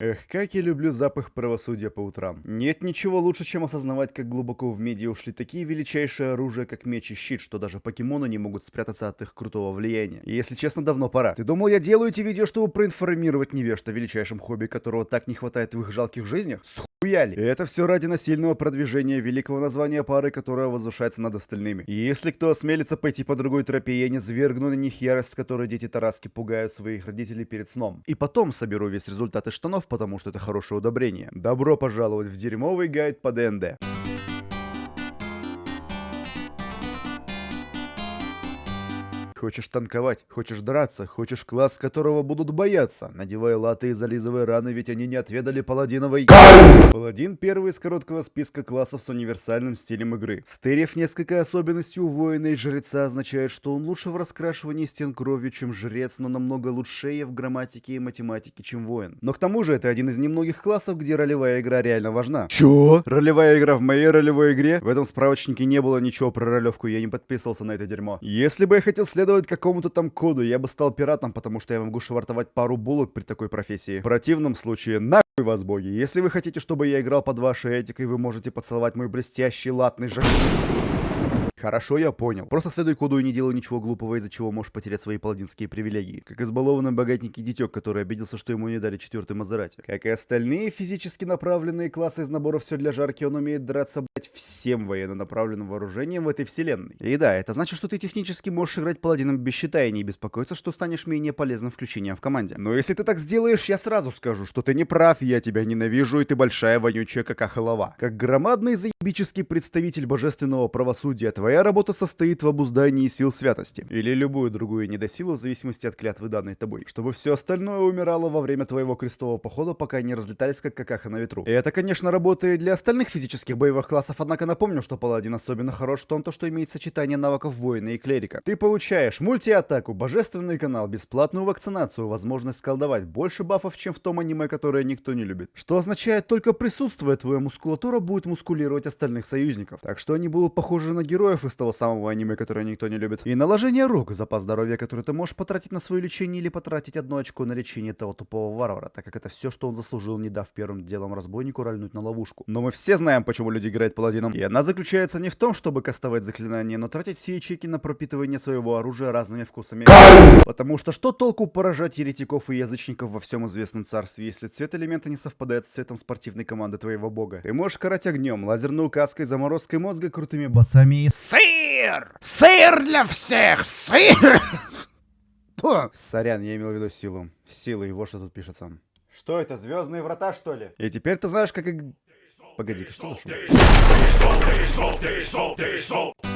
Эх, как я люблю запах правосудия по утрам. Нет ничего лучше, чем осознавать, как глубоко в медиа ушли такие величайшие оружия, как меч и щит, что даже покемоны не могут спрятаться от их крутого влияния. И если честно, давно пора. Ты думал, я делаю эти видео, чтобы проинформировать невежд о величайшем хобби, которого так не хватает в их жалких жизнях? Схуяли! И это все ради насильного продвижения великого названия пары, которая возвышается над остальными. И если кто осмелится пойти по другой тропе, я не свергну на них ярость, с которой дети Тараски пугают своих родителей перед сном. И потом соберу весь результат из штанов, потому что это хорошее удобрение. Добро пожаловать в дерьмовый гайд по ДНД. Хочешь танковать, хочешь драться, хочешь класс, которого будут бояться. Надевай латы и зализывай раны, ведь они не отведали паладиновой... Паладин первый из короткого списка классов с универсальным стилем игры. Стерев несколько особенностей у воина и жреца означает, что он лучше в раскрашивании стен кровью, чем жрец, но намного лучшее в грамматике и математике, чем воин. Но к тому же это один из немногих классов, где ролевая игра реально важна. Чё? Ролевая игра в моей ролевой игре? В этом справочнике не было ничего про ролевку, я не подписывался на это дерьмо. Если бы я хотел следовать следовать какому-то там коду, я бы стал пиратом, потому что я могу швартовать пару булок при такой профессии. В противном случае, нахуй вас боги. Если вы хотите, чтобы я играл под вашей этикой, вы можете поцеловать мой блестящий латный жак... Хорошо, я понял. Просто следуй коду и не делай ничего глупого, из-за чего можешь потерять свои паладинские привилегии. Как избалованный богатенький дитек, который обиделся, что ему не дали четвертый Мазерати. Как и остальные физически направленные классы из набора «Все для жарки», он умеет драться, блять, всем военно-направленным вооружением в этой вселенной. И да, это значит, что ты технически можешь играть паладином без щита и не беспокоиться, что станешь менее полезным включением в команде. Но если ты так сделаешь, я сразу скажу, что ты не прав, я тебя ненавижу, и ты большая вонючая какахолова. Как громадный заебический представитель божественного правосудия, Твоя работа состоит в обуздании сил святости, или любую другую недосилу в зависимости от клятвы данной тобой, чтобы все остальное умирало во время твоего крестового похода, пока не разлетались как какаха на ветру. И это, конечно, работает для остальных физических боевых классов, однако напомню, что паладин особенно хорош в том, то, что имеет сочетание навыков воина и клерика. Ты получаешь мультиатаку, божественный канал, бесплатную вакцинацию, возможность колдовать, больше бафов, чем в том аниме, которое никто не любит. Что означает, только присутствуя твоя мускулатура будет мускулировать остальных союзников. Так что они будут похожи на героев из того самого аниме, которое никто не любит. И наложение рук, запас здоровья, который ты можешь потратить на свое лечение или потратить одно очко на лечение того тупого варвара, так как это все, что он заслужил, не дав первым делом разбойнику рольнуть на ловушку. Но мы все знаем, почему люди играют паладином. И она заключается не в том, чтобы кастовать заклинания, но тратить все ячейки на пропитывание своего оружия разными вкусами. Потому что что толку поражать еретиков и язычников во всем известном царстве, если цвет элемента не совпадает с цветом спортивной команды твоего бога? Ты можешь карать огнем, лазерной указкой, заморозкой мозга, крутыми басами и Сыр! Сыр для всех! Сыр! Сорян, я имел в виду силу. Силу, его что тут пишется. Что это, звездные врата, что ли? И теперь ты знаешь, как... Погоди, что за шум?